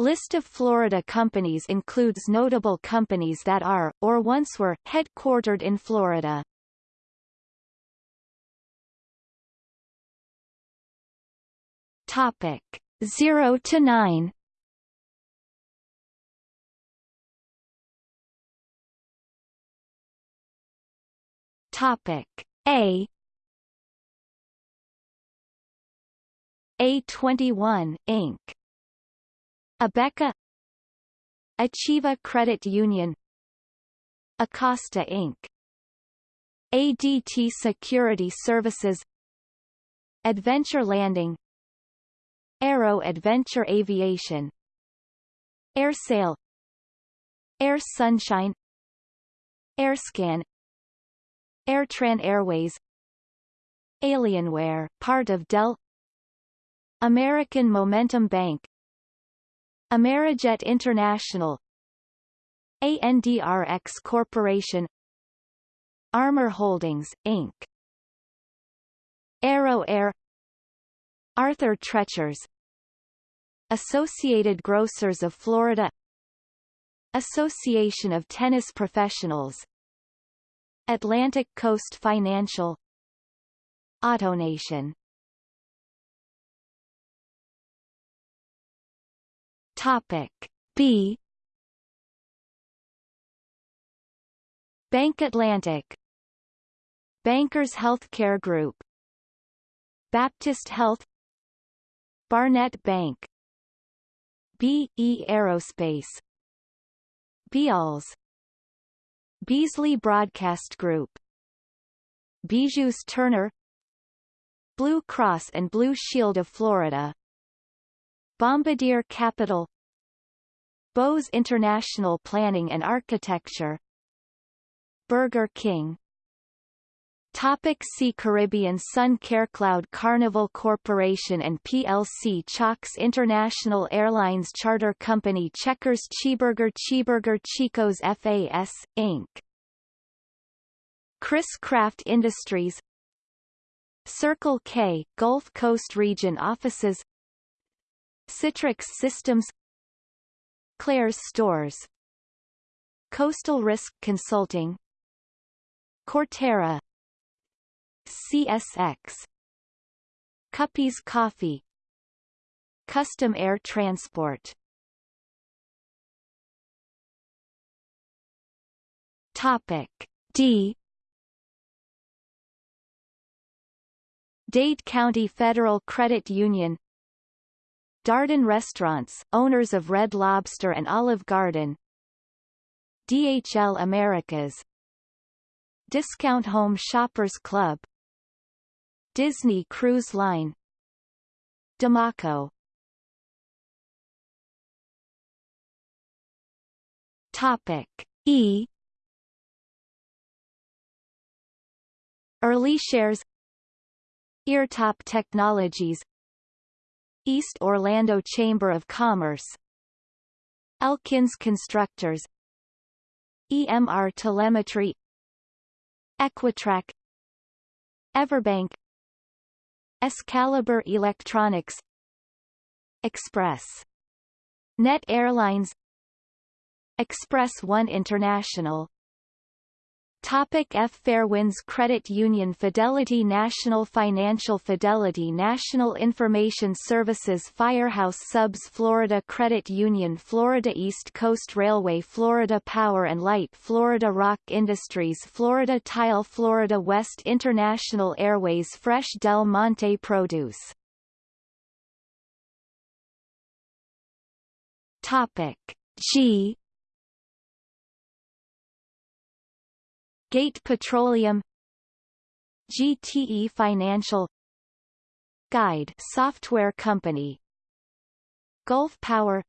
List of Florida companies includes notable companies that are, or once were, headquartered in Florida. Topic 0 to 9 Topic A A21 Inc. Abeka Achieva Credit Union Acosta Inc. ADT Security Services Adventure Landing Aero Adventure Aviation AirSail Air Sunshine AirScan AirTran Airways Alienware, part of Dell American Momentum Bank Amerijet International ANDRX Corporation Armor Holdings, Inc. Arrow Air Arthur Treachers Associated Grocers of Florida Association of Tennis Professionals Atlantic Coast Financial AutoNation Topic B. Bank Atlantic. Bankers Healthcare Group. Baptist Health. Barnett Bank. B.E. Aerospace. Beals Beasley Broadcast Group. Bijous Turner. Blue Cross and Blue Shield of Florida Bombardier Capital Bose International Planning and Architecture Burger King. Topic see Caribbean Sun CareCloud Carnival Corporation and plc Chalk's International Airlines Charter Company Checkers Cheeburger Cheeburger Chico's FAS, Inc. Chris-Craft Industries. Circle K, Gulf Coast Region Offices Citrix Systems Claire's Stores Coastal Risk Consulting Cortera CSX Cuppies Coffee Custom Air Transport. Topic D. Dade County Federal Credit Union Darden Restaurants, owners of Red Lobster and Olive Garden. DHL Americas. Discount Home Shoppers Club. Disney Cruise Line. Damaco Topic E. Early shares. Eartop Technologies East Orlando Chamber of Commerce. Elkins Constructors. EMR Telemetry. Equitrac. Everbank. Excalibur Electronics. Express. Net Airlines. Express One International Topic F. Fairwinds Credit Union Fidelity National Financial Fidelity National Information Services Firehouse Subs Florida Credit Union Florida East Coast Railway Florida Power and Light Florida Rock Industries Florida Tile Florida West International Airways Fresh Del Monte Produce. Topic G Gate Petroleum GTE Financial Guide Software Company Gulf Power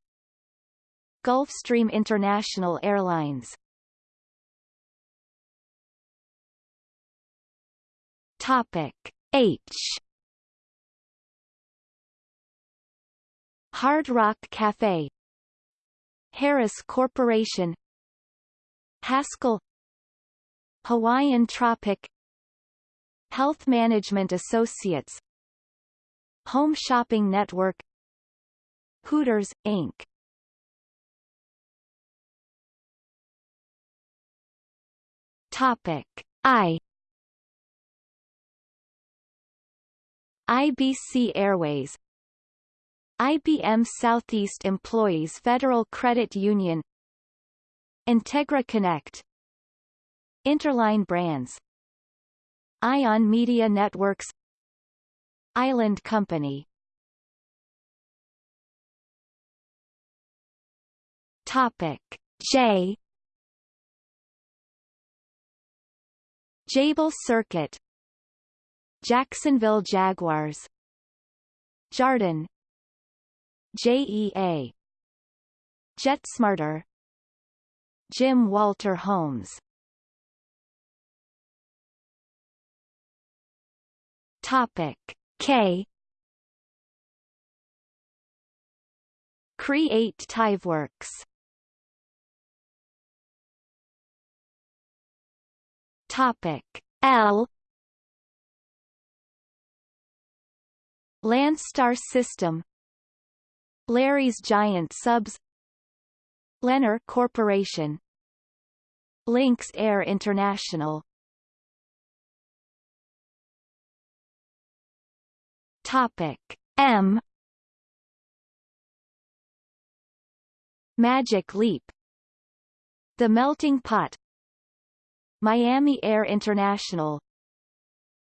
Gulfstream International Airlines. Topic H. Hard Rock Cafe Harris Corporation Haskell Hawaiian Tropic Health Management Associates Home Shopping Network Hooters, Inc. Topic I IBC Airways IBM Southeast Employees Federal Credit Union Integra Connect Interline Brands. Ion Media Networks. Island Company. Topic. J. Jabil Circuit. Jacksonville Jaguars. Jarden. JEA JetSmarter. Jim Walter Homes Topic. K. Create Tiveworks. Topic. L. Landstar System. Larry's Giant Subs. Lennar Corporation. Lynx Air International Topic. M. Magic Leap. The Melting Pot. Miami Air International.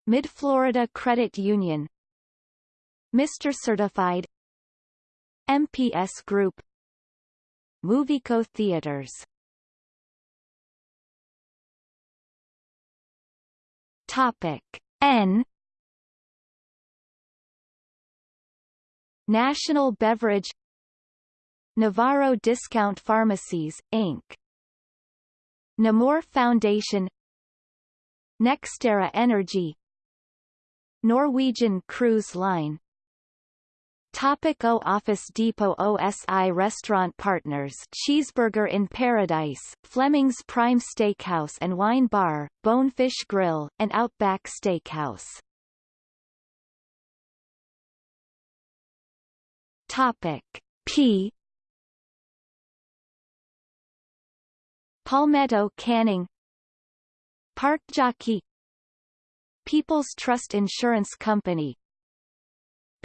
Mid-Florida Credit Union. Mr. Certified. MPS Group. Muvico Theaters. Topic. N National Beverage Navarro Discount Pharmacies, Inc. Nemours Foundation Nextera Energy Norwegian Cruise Line Topic o Office Depot OSI Restaurant Partners Cheeseburger in Paradise, Fleming's Prime Steakhouse and Wine Bar, Bonefish Grill, and Outback Steakhouse. Topic. P. Palmetto Canning. Park Jockey. People's Trust Insurance Company.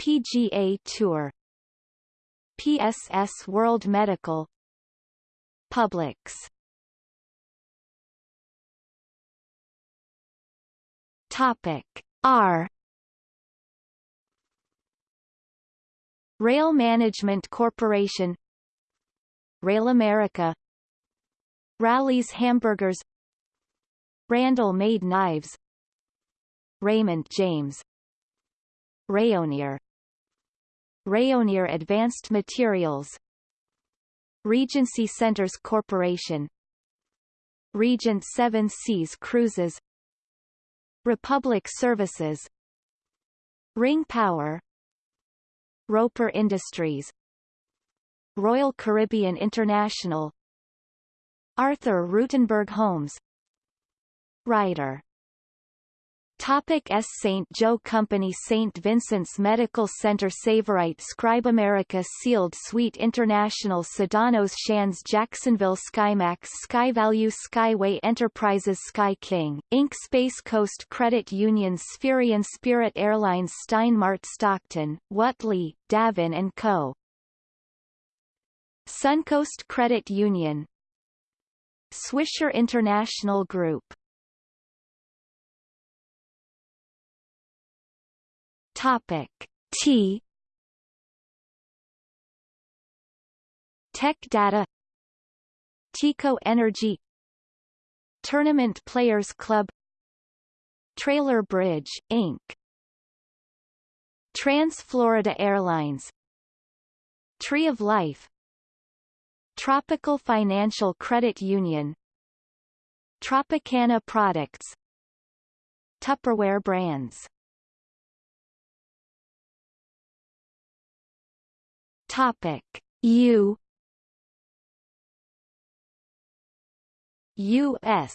PGA Tour. PSS World Medical. Publix. Topic. R Rail Management Corporation Rail America Rally's Hamburgers Randall Made Knives Raymond James Rayonier Rayonier Advanced Materials Regency Centers Corporation Regent Seven Seas Cruises Republic Services Ring Power Roper Industries. Royal Caribbean International. Arthur Rutenberg Homes Ryder Topic S. St. Joe Company St. Vincent's Medical Center Savorite Scribe America Seald Sweet International Sedanos Shands Jacksonville SkyMax SkyValue Skyway Enterprises Sky King, Inc. Space Coast Credit Union Spherian Spirit Airlines Steinmart Stockton, Whatley, Davin & Co. Suncoast Credit Union Swisher International Group Topic. T. Tech Data. TECO Energy. Tournament Players Club. Trailer Bridge, Inc. Trans-Florida Airlines. Tree of Life. Tropical Financial Credit Union. Tropicana Products. Tupperware Brands Topic. U. U.S.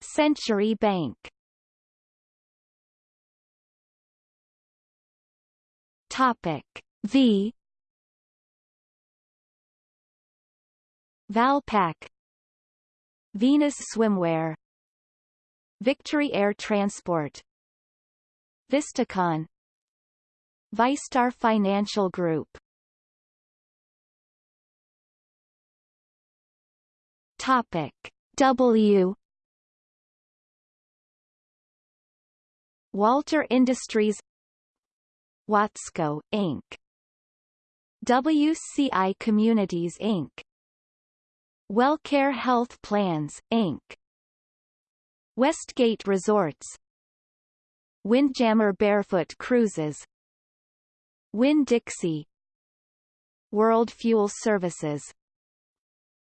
Century Bank. Topic. V. Valpak. Venus Swimwear. Victory Air Transport. Vistakon. Vistar Financial Group Topic W Walter Industries Watsco, Inc. WCI Communities Inc. Wellcare Health Plans, Inc. Westgate Resorts Windjammer Barefoot Cruises Winn-Dixie World Fuel Services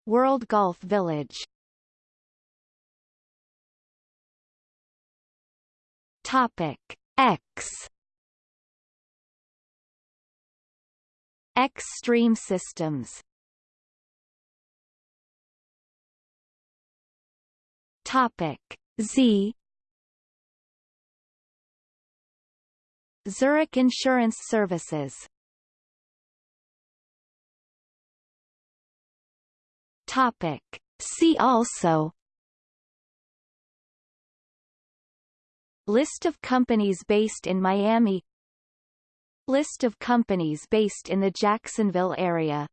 World Golf Village. Topic X. Extreme systems. Topic Z. Zurich Insurance Services Topic. See also. List of companies based in Miami. List of companies based in the Jacksonville area